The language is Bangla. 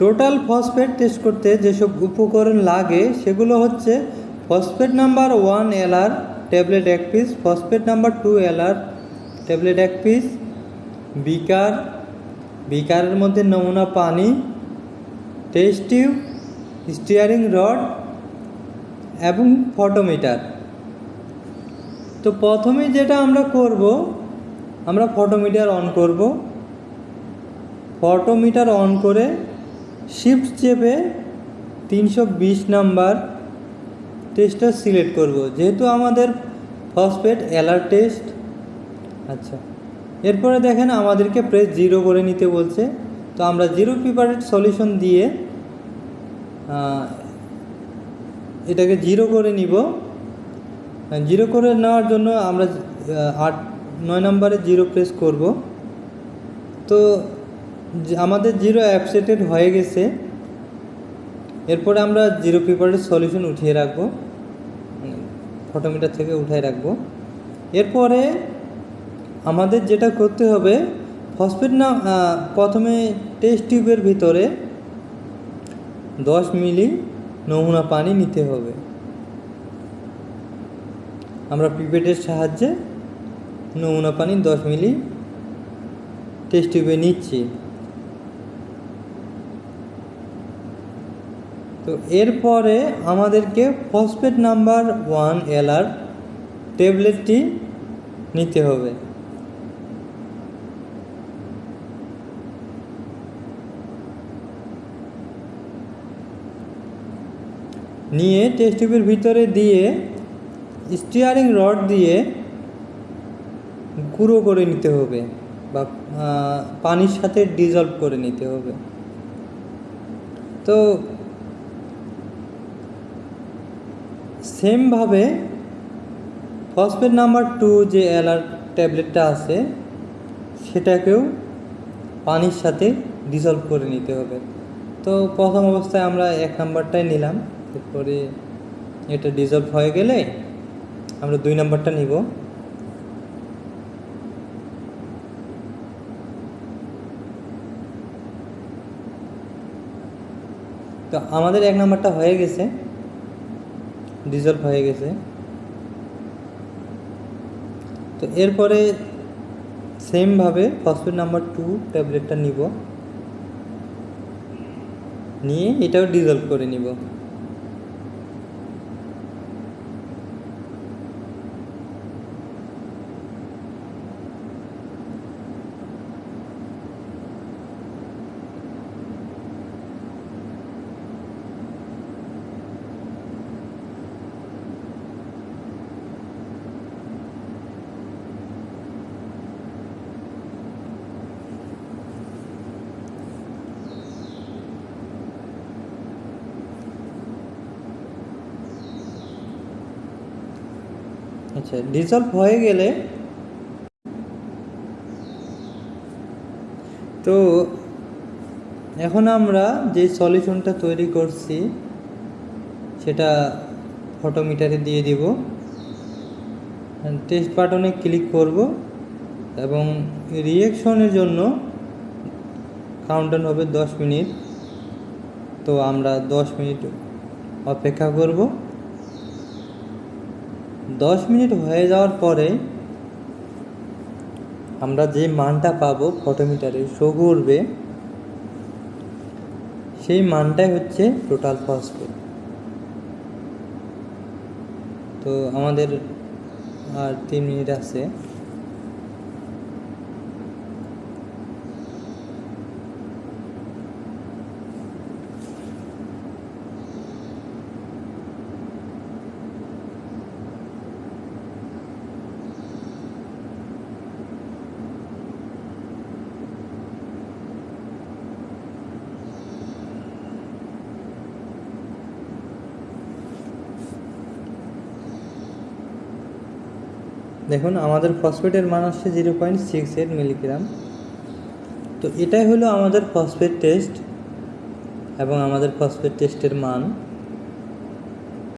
টোটাল ফসফেট টেস্ট করতে যেসব উপকরণ লাগে, সেগুলো হচ্ছে phosphate number one LR tablet এক piece phosphate number two LR tablet এক পিস বিকার, বিকারের মধ্যে নমুনা পানি টেস্ট স্টিয়ারিং রড এবং ফটোমিটার তো প্রথমে যেটা আমরা করব, আমরা ফটোমিটার অন করব। ফটোমিটার অন করে শিফট চেপে তিনশো বিশ নাম্বার টেস্টটা সিলেক্ট করব। যেহেতু আমাদের ফসফেট অ্যালার্ট টেস্ট আচ্ছা এরপরে দেখেন আমাদেরকে প্রেস জিরো করে নিতে বলছে। তো আমরা জিরো প্রিপারেট সলিউশন দিয়ে এটাকে জিরো করে নিব। জিরো করে নেওয়ার জন্য আমরা আট, নয় নম্বরে জিরো প্রেস করব। তো আমাদের জিরো অ্যাপসেটেড হয়ে গেছে। এরপরে আমরা জিরো পেপারের সলিউশন উঠিয়ে রাখব। ফটোমিটার থেকে উঠিয়ে রাখব। এরপরে আমাদের যেটা করতে হবে ফসফেট না প্রথমে টেস্ট টিউবের ভিতরে দশ মিলি নমুনা পানি নিতে হবে। আমরা পিপেটের সাহায্যে নমুনা পানি দশ মিলি টেস্ট টিউবে নিচ্ছি। তো এরপরে আমাদেরকে ফসফেট নাম্বার ওয়ান এলআর ট্যাবলেটটি নিতে হবে। নিয়ে টেস্ট টিউবের ভিতরে দিয়ে স্টিয়ারিং রড দিয়ে গুঁড়ো করে নিতে হবে বা পানির সাথে ডিজলভ করে নিতে হবে। তো সেমভাবে ফসফেট নাম্বার টু যে অ্যালার ট্যাবলেটটা আছে, সেটাকেও পানির সাথে ডিজলভ করে নিতে হবে। তো প্রথম অবস্থায় আমরা এক নাম্বারটাই নিলাম, এরপরে এটা ডিজলভ হয়ে গেলে আমরা দুই নাম্বারটা নিব। তো আমাদের এক নাম্বারটা হয়ে গেছে। ডিজলভ হয়ে গেছে। তো এরপরে সেমভাবে ফসফেট নাম্বার টু ট্যাবলেটটা নিব। নিয়ে এটাও ডিজলভ করে নিব। আচ্ছা ডিজলভ হয়ে গেলে তো এখন আমরা যে সলিউশনটা তৈরি করছি, সেটা ফটোমিটারে দিয়ে দিব। টেস্ট বাটনে ক্লিক করব এবং রিয়েকশনের জন্য কাউন্টার হবে দশ মিনিট। তো আমরা দশ মিনিট অপেক্ষা করব। দশ মিনিট হয়ে যাওয়ার পরে আমরা যে মানটা পাবো ফটোমিটারে শো করবে সেই মানটাই হচ্ছে টোটাল ফসফেট তো আমাদের আর তিন মিনিট আছে। দেখুন, আমাদের ফসফেটের মান আসছে zero point six eight milligram. তো এটাই হলো আমাদের ফসফেট টেস্ট এবং আমাদের ফসফেট টেস্টের মান।